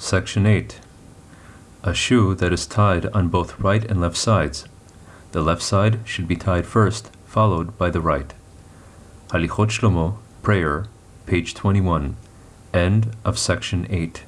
Section 8. A shoe that is tied on both right and left sides. The left side should be tied first, followed by the right. Halichot Shlomo, Prayer, page 21. End of section 8.